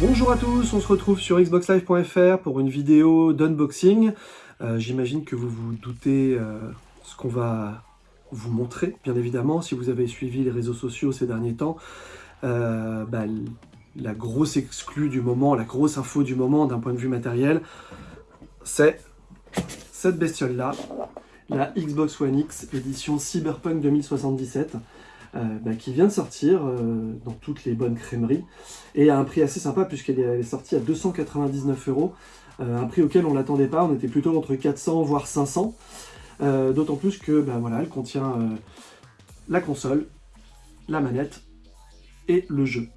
Bonjour à tous, on se retrouve sur xboxlive.fr pour une vidéo d'unboxing. Euh, j'imagine que vous vous doutez euh, ce qu'on va vous montrer, bien évidemment, si vous avez suivi les réseaux sociaux ces derniers temps. Euh, bah, la grosse exclue du moment, la grosse info du moment d'un point de vue matériel, c'est cette bestiole-là, la Xbox One X édition Cyberpunk 2077. Euh, bah, qui vient de sortir euh, dans toutes les bonnes crèmeries et à un prix assez sympa puisqu'elle est, sortie à 299 euros, euh, un prix auquel on ne l'attendait pas, on était plutôt entre 400 voire 500, d'autant plus que bah, voilà, elle contient la console, la manette et le jeu.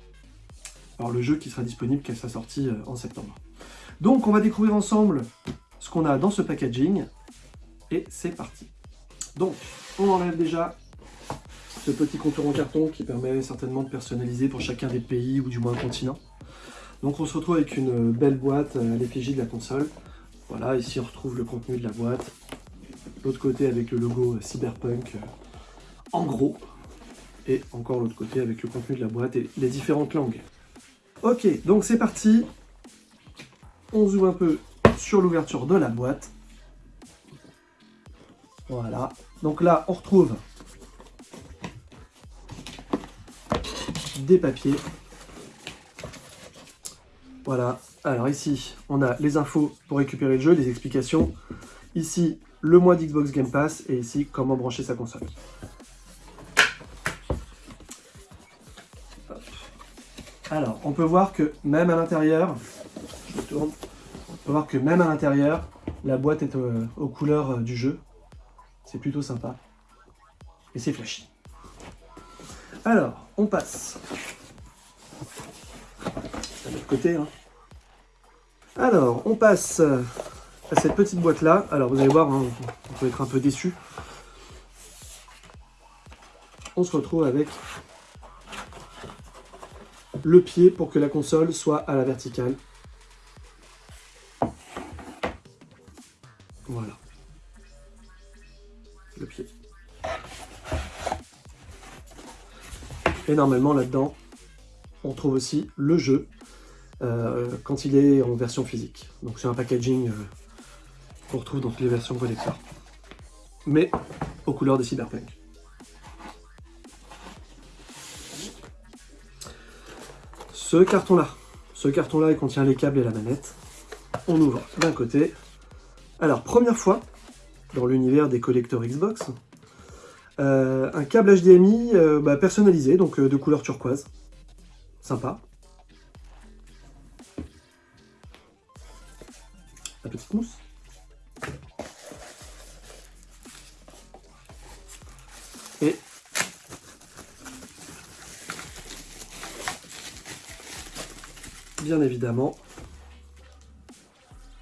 Alors le jeu qui sera disponible qu'à sa sortie en septembre. Donc on va découvrir ensemble ce qu'on a dans ce packaging et c'est parti. Donc on enlève déjà ce petit contour en carton qui permet certainement de personnaliser pour chacun des pays ou du moins un continent. Donc on se retrouve avec une belle boîte à l'effigie de la console. Voilà, ici on retrouve le contenu de la boîte. L'autre côté avec le logo Cyberpunk euh, en gros. Et encore l'autre côté avec le contenu de la boîte et les différentes langues. Ok, donc c'est parti. On zoome un peu sur l'ouverture de la boîte. Voilà. Donc là, on retrouve des papiers. Voilà. Alors ici, on a les infos pour récupérer le jeu, les explications. Ici, le mois d'Xbox Game Pass. Et ici, comment brancher sa console. Alors, on peut voir que même à l'intérieur, je tourne, on peut voir que même à l'intérieur, la boîte est euh, aux couleurs euh, du jeu. C'est plutôt sympa. Et c'est flashy. Alors, on passe. À l'autre côté. Hein. Alors, on passe à cette petite boîte-là. Alors, vous allez voir, hein, on peut être un peu déçu. On se retrouve avec le pied pour que la console soit à la verticale. Et normalement, là-dedans, on trouve aussi le jeu euh, quand il est en version physique. Donc c'est un packaging euh, qu'on retrouve dans toutes les versions collector. Mais aux couleurs de Cyberpunk. Ce carton-là, ce carton-là, il contient les câbles et la manette. On ouvre d'un côté. Alors, première fois dans l'univers des collecteurs Xbox, un câble HDMI euh, bah, personnalisé, donc euh, de couleur turquoise. Sympa. La petite mousse. Et bien évidemment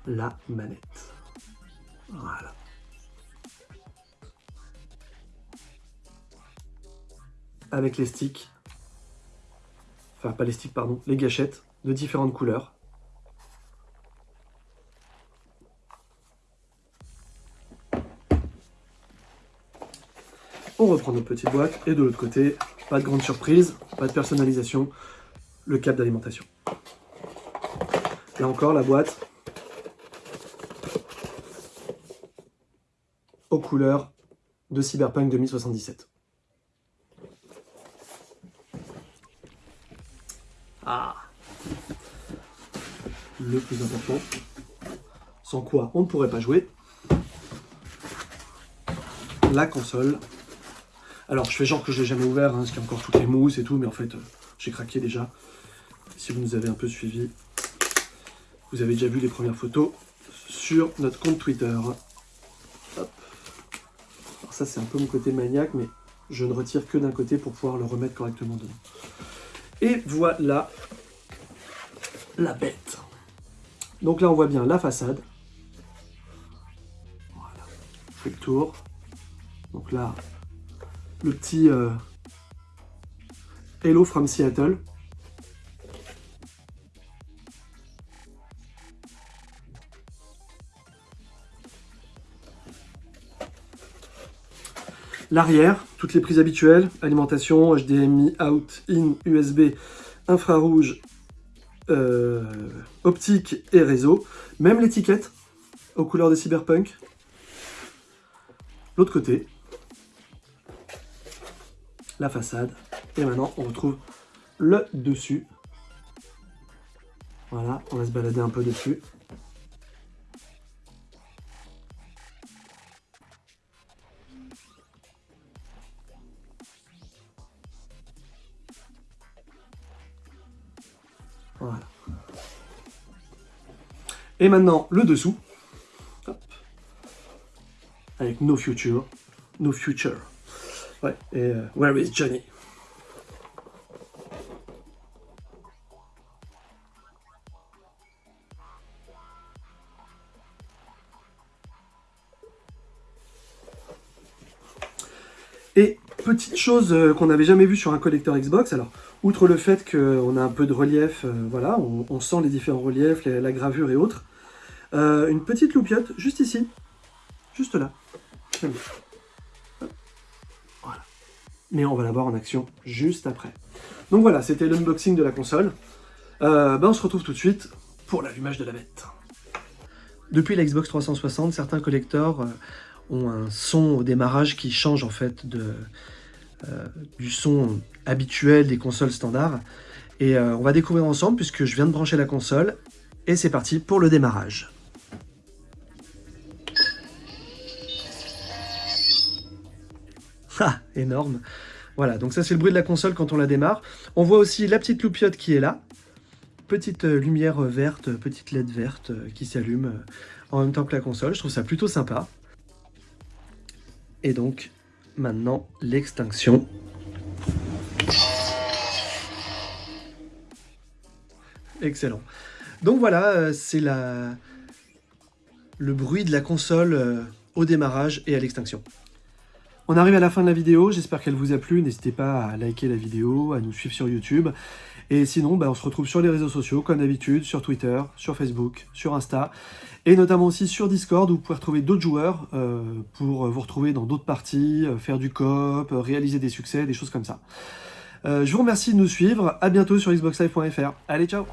la manette. Voilà. Avec les sticks, enfin pas les sticks, pardon, les gâchettes de différentes couleurs. On reprend notre petite boîte et de l'autre côté, pas de grande surprise, pas de personnalisation, le câble d'alimentation. Là encore, la boîte aux couleurs de Cyberpunk 2077. Ah Le plus important, sans quoi on ne pourrait pas jouer, la console. Alors, je fais genre que je l'ai jamais ouvert, hein, parce qu'il y a encore toutes les mousses et tout, mais en fait, euh, j'ai craqué déjà. Si vous nous avez un peu suivi, vous avez déjà vu les premières photos sur notre compte Twitter. Alors ça, c'est un peu mon côté maniaque, mais je ne retire que d'un côté pour pouvoir le remettre correctement dedans. Et voilà la bête. Donc là, on voit bien la façade. Voilà. Je le tour. Donc là, le petit euh, Hello from Seattle. L'arrière, toutes les prises habituelles, alimentation, HDMI, out, in, USB, infrarouge, euh, optique et réseau. Même l'étiquette aux couleurs de cyberpunk. L'autre côté, la façade. Et maintenant, on retrouve le dessus. Voilà, on va se balader un peu dessus. Et maintenant, le dessous. Avec No Future. No Future. Ouais, et euh, Where is Johnny? Et petite chose euh, qu'on n'avait jamais vue sur un collecteur Xbox, alors outre le fait qu'on a un peu de relief, euh, voilà, on, sent les différents reliefs, la gravure et autres, euh, une petite loupiote juste ici, juste là. Voilà. Mais on va la voir en action juste après. Donc voilà, c'était l'unboxing de la console. ben on se retrouve tout de suite pour l'allumage de la bête. Depuis la Xbox 360, certains collecteurs ont un son au démarrage qui change en fait de, euh, du son habituel des consoles standards. Et euh, on va découvrir ensemble puisque je viens de brancher la console et c'est parti pour le démarrage. Ah, énorme Voilà, donc ça c'est le bruit de la console quand on la démarre. On voit aussi la petite loupiote qui est là. Petite euh, lumière verte, petite LED verte qui s'allume en même temps que la console. Je trouve ça plutôt sympa. Et donc, maintenant, l'extinction. Excellent. Donc voilà, euh, c'est la... le bruit de la console euh, au démarrage et à l'extinction. On arrive à la fin de la vidéo, j'espère qu'elle vous a plu, n'hésitez pas à liker la vidéo, à nous suivre sur YouTube, et sinon bah, on se retrouve sur les réseaux sociaux comme d'habitude, sur Twitter, sur Facebook, sur Insta, et notamment aussi sur Discord où vous pouvez retrouver d'autres joueurs euh, pour vous retrouver dans d'autres parties, euh, faire du coop, euh, réaliser des succès, des choses comme ça. je vous remercie de nous suivre, à bientôt sur xboxlive.fr, allez ciao